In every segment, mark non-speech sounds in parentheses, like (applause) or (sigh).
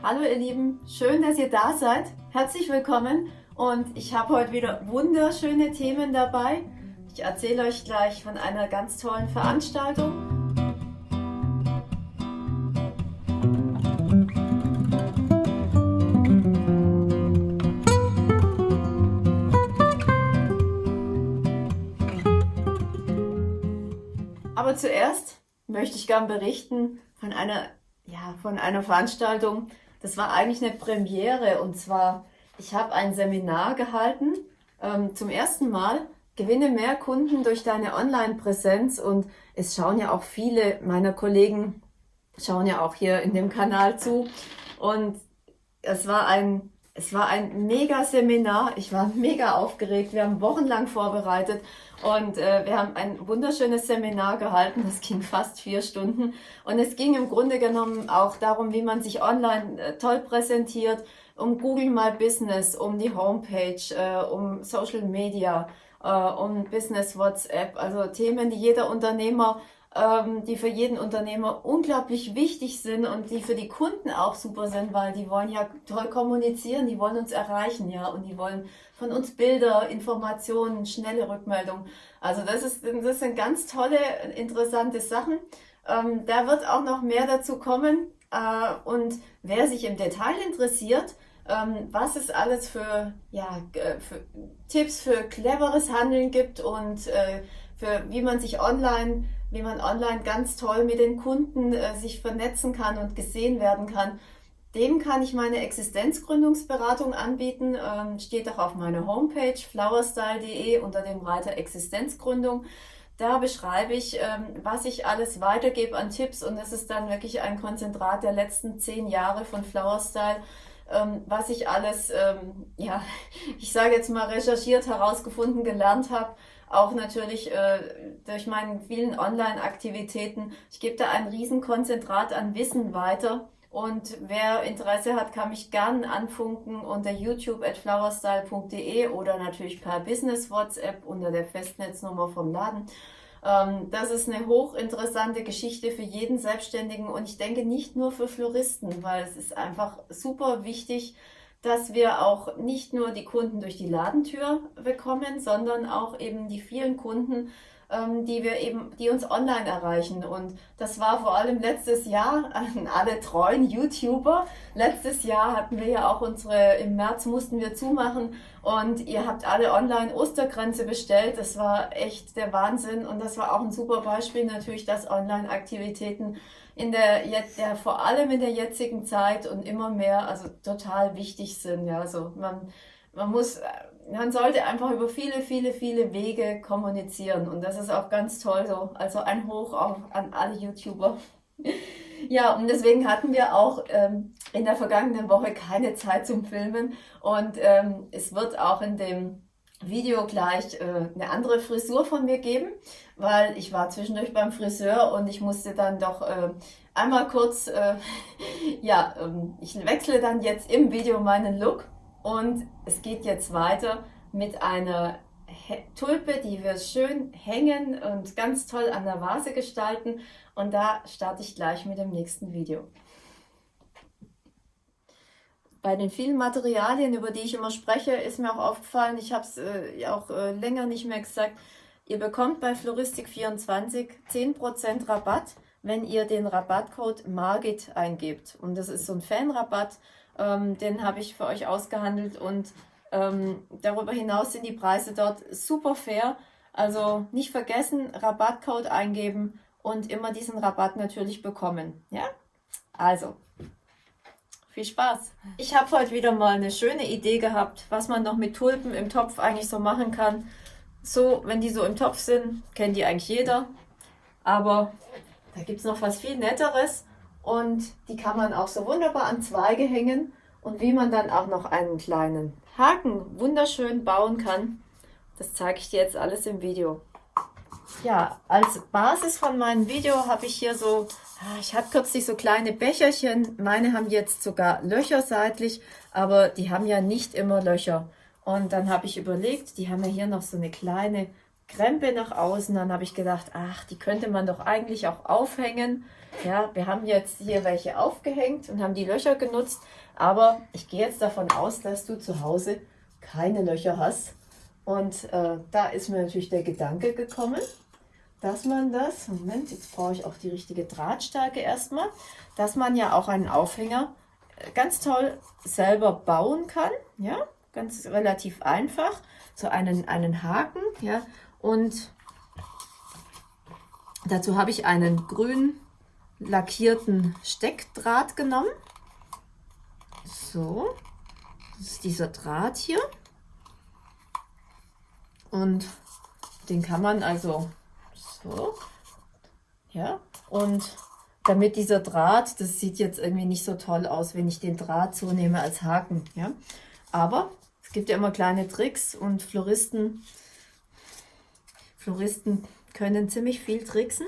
Hallo ihr Lieben, schön, dass ihr da seid. Herzlich willkommen und ich habe heute wieder wunderschöne Themen dabei. Ich erzähle euch gleich von einer ganz tollen Veranstaltung. Aber zuerst möchte ich gern berichten von einer, ja, von einer Veranstaltung, das war eigentlich eine Premiere und zwar, ich habe ein Seminar gehalten, ähm, zum ersten Mal, gewinne mehr Kunden durch deine Online-Präsenz und es schauen ja auch viele meiner Kollegen, schauen ja auch hier in dem Kanal zu und es war ein es war ein mega Seminar. Ich war mega aufgeregt. Wir haben wochenlang vorbereitet und äh, wir haben ein wunderschönes Seminar gehalten. Das ging fast vier Stunden. Und es ging im Grunde genommen auch darum, wie man sich online äh, toll präsentiert, um Google My Business, um die Homepage, äh, um Social Media, äh, um Business WhatsApp. Also Themen, die jeder Unternehmer die für jeden Unternehmer unglaublich wichtig sind und die für die Kunden auch super sind, weil die wollen ja toll kommunizieren, die wollen uns erreichen, ja, und die wollen von uns Bilder, Informationen, schnelle Rückmeldungen. Also das ist, das sind ganz tolle, interessante Sachen. Ähm, da wird auch noch mehr dazu kommen. Äh, und wer sich im Detail interessiert, ähm, was es alles für, ja, für Tipps für cleveres Handeln gibt und äh, für wie man sich online wie man online ganz toll mit den Kunden äh, sich vernetzen kann und gesehen werden kann. Dem kann ich meine Existenzgründungsberatung anbieten. Ähm, steht auch auf meiner Homepage flowerstyle.de unter dem Reiter Existenzgründung. Da beschreibe ich, ähm, was ich alles weitergebe an Tipps und das ist dann wirklich ein Konzentrat der letzten zehn Jahre von Flowerstyle, ähm, was ich alles, ähm, ja, (laughs) ich sage jetzt mal recherchiert, herausgefunden, gelernt habe auch natürlich äh, durch meine vielen Online-Aktivitäten. Ich gebe da ein Riesenkonzentrat an Wissen weiter. Und wer Interesse hat, kann mich gern anfunken unter youtube at flowerstyle.de oder natürlich per Business WhatsApp unter der Festnetznummer vom Laden. Ähm, das ist eine hochinteressante Geschichte für jeden Selbstständigen und ich denke nicht nur für Floristen, weil es ist einfach super wichtig, dass wir auch nicht nur die Kunden durch die Ladentür bekommen, sondern auch eben die vielen Kunden, die wir eben, die uns online erreichen. Und das war vor allem letztes Jahr an alle treuen YouTuber. Letztes Jahr hatten wir ja auch unsere, im März mussten wir zumachen und ihr habt alle online Ostergrenze bestellt. Das war echt der Wahnsinn und das war auch ein super Beispiel natürlich, dass Online-Aktivitäten in der, jetzt, ja, vor allem in der jetzigen Zeit und immer mehr, also total wichtig sind. Ja, also man, man muss, man sollte einfach über viele, viele, viele Wege kommunizieren und das ist auch ganz toll so. Also ein Hoch auch an alle YouTuber. (laughs) Ja, und deswegen hatten wir auch ähm, in der vergangenen Woche keine Zeit zum Filmen und ähm, es wird auch in dem Video gleich äh, eine andere Frisur von mir geben, weil ich war zwischendurch beim Friseur und ich musste dann doch äh, einmal kurz, äh, (laughs) ja, ähm, ich wechsle dann jetzt im Video meinen Look und es geht jetzt weiter mit einer Tulpe, die wir schön hängen und ganz toll an der Vase gestalten und da starte ich gleich mit dem nächsten Video bei den vielen Materialien, über die ich immer spreche, ist mir auch aufgefallen, ich habe es äh, auch äh, länger nicht mehr gesagt, ihr bekommt bei Floristik24 10% Rabatt, wenn ihr den Rabattcode MARGIT eingebt. Und das ist so ein Fanrabatt, ähm, den habe ich für euch ausgehandelt und ähm, darüber hinaus sind die Preise dort super fair. Also nicht vergessen, Rabattcode eingeben und immer diesen Rabatt natürlich bekommen. Ja? Also, viel Spaß! Ich habe heute wieder mal eine schöne Idee gehabt, was man noch mit Tulpen im Topf eigentlich so machen kann. So, wenn die so im Topf sind, kennt die eigentlich jeder. Aber da gibt es noch was viel Netteres und die kann man auch so wunderbar an Zweige hängen und wie man dann auch noch einen kleinen Haken wunderschön bauen kann, das zeige ich dir jetzt alles im Video. Ja, als Basis von meinem Video habe ich hier so, ah, ich habe kürzlich so kleine Becherchen. Meine haben jetzt sogar Löcher seitlich, aber die haben ja nicht immer Löcher. Und dann habe ich überlegt, die haben ja hier noch so eine kleine Krempe nach außen. Dann habe ich gedacht, ach, die könnte man doch eigentlich auch aufhängen. Ja, wir haben jetzt hier welche aufgehängt und haben die Löcher genutzt, aber ich gehe jetzt davon aus, dass du zu Hause keine Löcher hast. Und äh, da ist mir natürlich der Gedanke gekommen, dass man das, Moment, jetzt brauche ich auch die richtige Drahtstärke erstmal, dass man ja auch einen Aufhänger äh, ganz toll selber bauen kann, ja, ganz relativ einfach, so einen, einen Haken, ja, und dazu habe ich einen grün lackierten Steckdraht genommen, so, das ist dieser Draht hier und den kann man also so. Ja, und damit dieser Draht, das sieht jetzt irgendwie nicht so toll aus, wenn ich den Draht so nehme als Haken. Ja, aber es gibt ja immer kleine Tricks und Floristen, Floristen können ziemlich viel tricksen.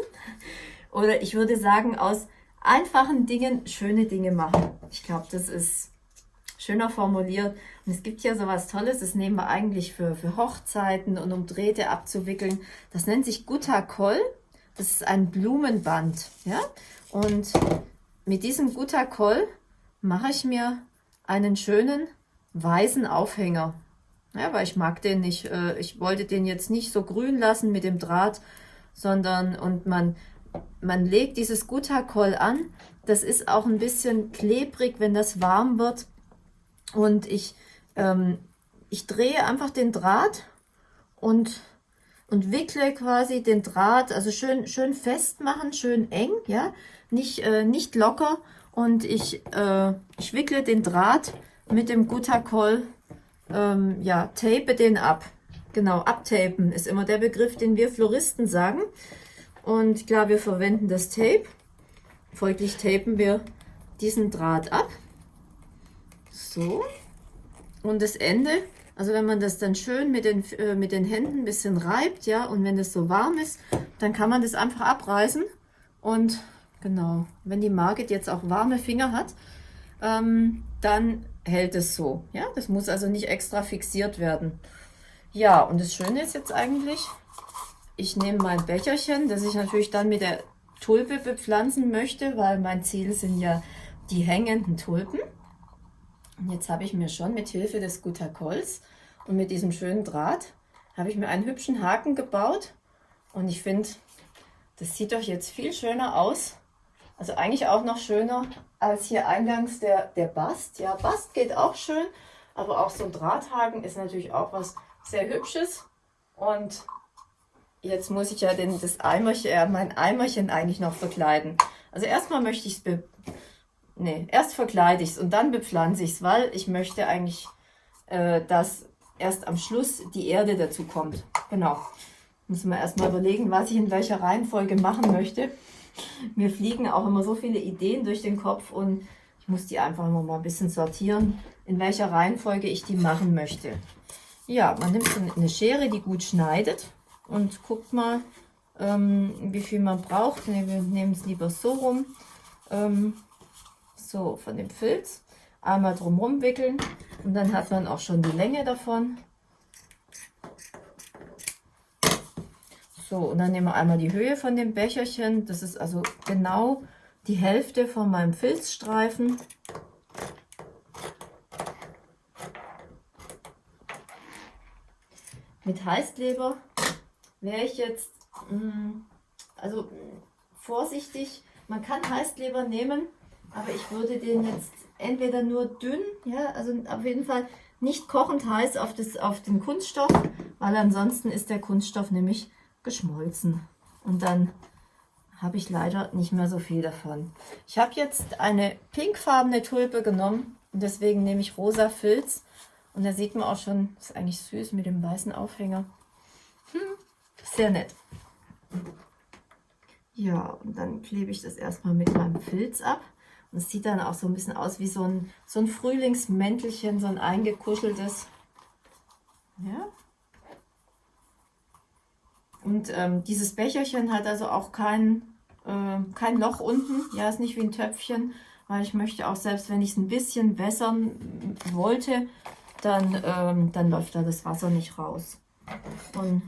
Oder ich würde sagen, aus einfachen Dingen schöne Dinge machen. Ich glaube, das ist schöner formuliert. Und es gibt ja so was Tolles, das nehmen wir eigentlich für, für Hochzeiten und um Drähte abzuwickeln. Das nennt sich Gutakoll. Das ist ein Blumenband. Ja? Und mit diesem Gutakoll mache ich mir einen schönen weißen Aufhänger. Ja, weil ich mag den nicht. Äh, ich wollte den jetzt nicht so grün lassen mit dem Draht, sondern und man, man legt dieses Gutakoll an. Das ist auch ein bisschen klebrig, wenn das warm wird. Und ich, ähm, ich drehe einfach den Draht und, und wickle quasi den Draht, also schön, schön festmachen, schön eng, ja, nicht, äh, nicht locker. Und ich, äh, ich wickle den Draht mit dem Gutakoll, ähm, ja, tape den ab. Genau, abtapen ist immer der Begriff, den wir Floristen sagen. Und klar, wir verwenden das Tape. Folglich tapen wir diesen Draht ab. So. Und das Ende, also wenn man das dann schön mit den, äh, mit den Händen ein bisschen reibt, ja, und wenn es so warm ist, dann kann man das einfach abreißen. Und genau, wenn die Margit jetzt auch warme Finger hat, ähm, dann hält es so. Ja, das muss also nicht extra fixiert werden. Ja, und das Schöne ist jetzt eigentlich, ich nehme mein Becherchen, das ich natürlich dann mit der Tulpe bepflanzen möchte, weil mein Ziel sind ja die hängenden Tulpen. Jetzt habe ich mir schon mit Hilfe des Gutakolls und mit diesem schönen Draht, habe ich mir einen hübschen Haken gebaut. Und ich finde, das sieht doch jetzt viel schöner aus. Also eigentlich auch noch schöner als hier eingangs der, der Bast. Ja, Bast geht auch schön, aber auch so ein Drahthaken ist natürlich auch was sehr Hübsches. Und jetzt muss ich ja den, das Eimerchen, äh, mein Eimerchen eigentlich noch verkleiden. Also erstmal möchte ich es Nee, erst verkleide ich es und dann bepflanze ich es, weil ich möchte eigentlich, äh, dass erst am Schluss die Erde dazu kommt. Genau. Muss man erstmal überlegen, was ich in welcher Reihenfolge machen möchte. Mir fliegen auch immer so viele Ideen durch den Kopf und ich muss die einfach immer mal ein bisschen sortieren, in welcher Reihenfolge ich die machen möchte. Ja, man nimmt so eine Schere, die gut schneidet und guckt mal, ähm, wie viel man braucht. Wir nehmen es lieber so rum. Ähm, so von dem Filz einmal drumherum wickeln und dann hat man auch schon die Länge davon. So, und dann nehmen wir einmal die Höhe von dem Becherchen. Das ist also genau die Hälfte von meinem Filzstreifen. Mit Heißkleber wäre ich jetzt, mm, also vorsichtig, man kann Heißkleber nehmen, aber ich würde den jetzt entweder nur dünn, ja, also auf jeden Fall nicht kochend heiß auf, das, auf den Kunststoff, weil ansonsten ist der Kunststoff nämlich geschmolzen. Und dann habe ich leider nicht mehr so viel davon. Ich habe jetzt eine pinkfarbene Tulpe genommen und deswegen nehme ich rosa Filz. Und da sieht man auch schon, das ist eigentlich süß mit dem weißen Aufhänger. Hm, sehr nett. Ja, und dann klebe ich das erstmal mit meinem Filz ab. Und es sieht dann auch so ein bisschen aus wie so ein, so ein Frühlingsmäntelchen, so ein eingekuscheltes. Ja. Und ähm, dieses Becherchen hat also auch kein, äh, kein Loch unten. Ja, ist nicht wie ein Töpfchen, weil ich möchte auch, selbst wenn ich es ein bisschen wässern wollte, dann, ähm, dann läuft da das Wasser nicht raus. Und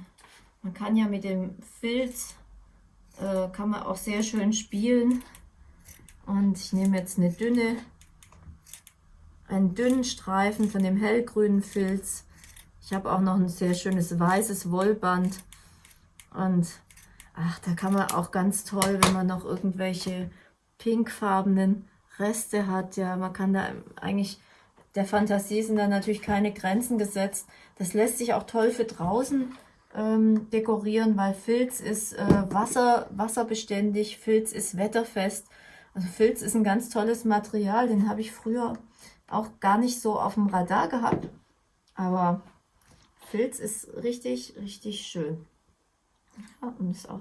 man kann ja mit dem Filz, äh, kann man auch sehr schön spielen. Und ich nehme jetzt eine dünne, einen dünnen Streifen von dem hellgrünen Filz. Ich habe auch noch ein sehr schönes weißes Wollband. Und ach, da kann man auch ganz toll, wenn man noch irgendwelche pinkfarbenen Reste hat. Ja, man kann da eigentlich, der Fantasie sind da natürlich keine Grenzen gesetzt. Das lässt sich auch toll für draußen ähm, dekorieren, weil Filz ist äh, Wasser, wasserbeständig, Filz ist wetterfest. Also Filz ist ein ganz tolles Material, den habe ich früher auch gar nicht so auf dem Radar gehabt. Aber Filz ist richtig, richtig schön. Ja, und ist auch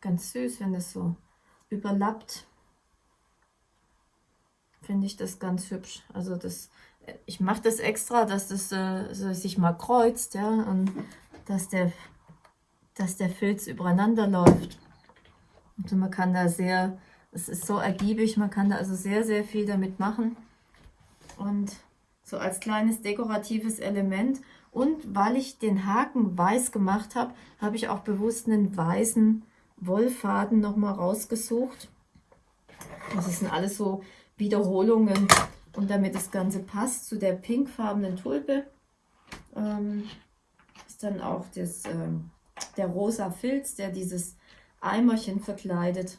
ganz süß, wenn das so überlappt. Finde ich das ganz hübsch. Also das, ich mache das extra, dass das äh, sich mal kreuzt, ja, und dass der, dass der Filz übereinander läuft. Also man kann da sehr, es ist so ergiebig, man kann da also sehr, sehr viel damit machen. Und so als kleines dekoratives Element. Und weil ich den Haken weiß gemacht habe, habe ich auch bewusst einen weißen Wollfaden nochmal rausgesucht. Das sind alles so Wiederholungen. Und damit das Ganze passt zu der pinkfarbenen Tulpe, ähm, ist dann auch das, ähm, der rosa Filz, der dieses Eimerchen verkleidet.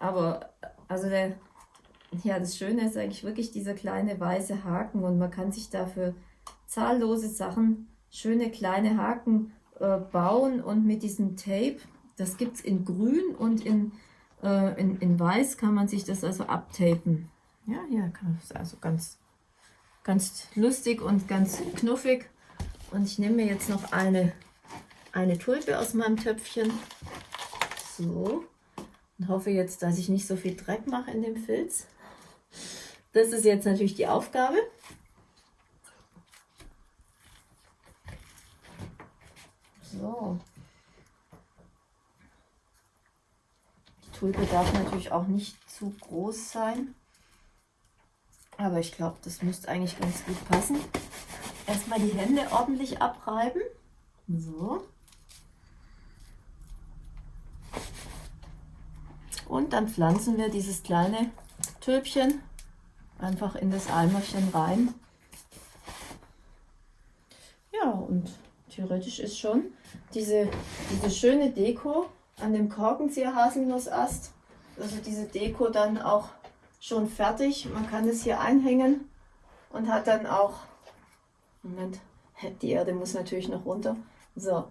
Aber also der, ja, das Schöne ist eigentlich wirklich dieser kleine weiße Haken und man kann sich dafür zahllose Sachen, schöne kleine Haken äh, bauen und mit diesem Tape, das gibt es in grün und in, äh, in, in weiß kann man sich das also abtapen. Ja, hier kann man also ganz, ganz lustig und ganz knuffig. Und ich nehme mir jetzt noch eine, eine Tulpe aus meinem Töpfchen. So. Und hoffe jetzt, dass ich nicht so viel Dreck mache in dem Filz. Das ist jetzt natürlich die Aufgabe. So. Die Tulpe darf natürlich auch nicht zu groß sein. Aber ich glaube, das müsste eigentlich ganz gut passen. Erstmal die Hände ordentlich abreiben. So. Und dann pflanzen wir dieses kleine Tülpchen einfach in das Eimerchen rein. Ja, und theoretisch ist schon diese, diese schöne Deko an dem Korkenzieher-Haselnussast, also diese Deko dann auch schon fertig. Man kann es hier einhängen und hat dann auch, Moment, die Erde muss natürlich noch runter. So,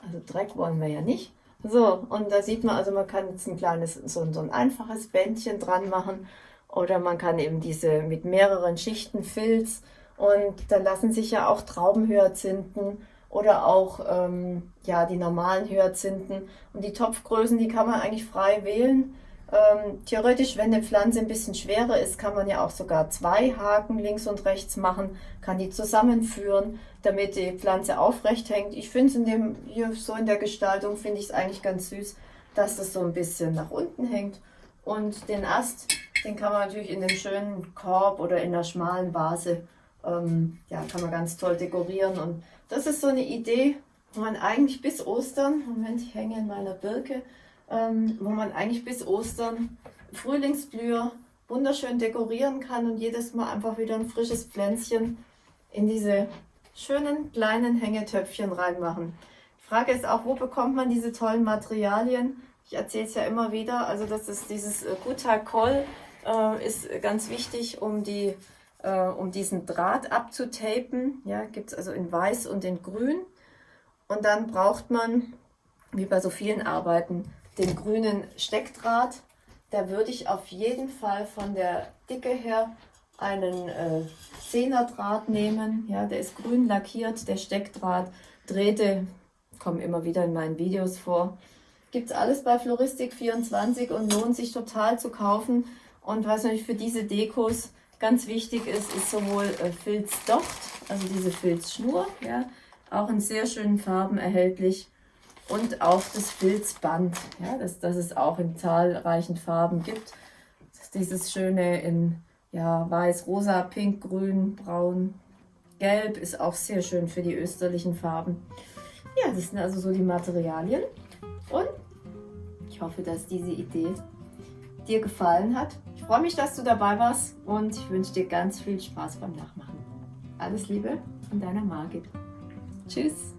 also Dreck wollen wir ja nicht. So, und da sieht man, also man kann jetzt ein kleines, so, so ein einfaches Bändchen dran machen. Oder man kann eben diese mit mehreren Schichten Filz. Und da lassen sich ja auch Traubenhyazinthen oder auch ähm, ja, die normalen Hyazinthen. Und die Topfgrößen, die kann man eigentlich frei wählen. Ähm, theoretisch, wenn eine Pflanze ein bisschen schwerer ist, kann man ja auch sogar zwei Haken links und rechts machen, kann die zusammenführen, damit die Pflanze aufrecht hängt. Ich finde es in dem hier so in der Gestaltung finde ich es eigentlich ganz süß, dass das so ein bisschen nach unten hängt. Und den Ast, den kann man natürlich in einem schönen Korb oder in einer schmalen Vase, ähm, ja, kann man ganz toll dekorieren. Und das ist so eine Idee, wo man eigentlich bis Ostern, Moment, ich hänge in meiner Birke, ähm, wo man eigentlich bis Ostern Frühlingsblüher wunderschön dekorieren kann und jedes Mal einfach wieder ein frisches Pflänzchen in diese schönen kleinen Hängetöpfchen reinmachen. Die Frage ist auch, wo bekommt man diese tollen Materialien? Ich erzähle es ja immer wieder, also das ist dieses äh, Gutacol äh, ist ganz wichtig, um, die, äh, um diesen Draht abzutapen. Ja, gibt es also in weiß und in grün. Und dann braucht man, wie bei so vielen Arbeiten, den grünen Steckdraht. Da würde ich auf jeden Fall von der Dicke her einen äh, 10er Draht nehmen. Ja, der ist grün lackiert, der Steckdraht. Drähte kommen immer wieder in meinen Videos vor. Gibt es alles bei Floristik24 und lohnt sich total zu kaufen. Und was natürlich für diese Dekos ganz wichtig ist, ist sowohl äh, Filzdocht, also diese Filzschnur, ja, auch in sehr schönen Farben erhältlich und auch das Filzband, ja, dass, dass es auch in zahlreichen Farben gibt. Dieses schöne in ja, weiß, rosa, pink, grün, braun, gelb ist auch sehr schön für die österlichen Farben. Ja, das sind also so die Materialien und ich hoffe, dass diese Idee dir gefallen hat. Ich freue mich, dass du dabei warst und ich wünsche dir ganz viel Spaß beim Nachmachen. Alles Liebe von deiner Margit. Tschüss.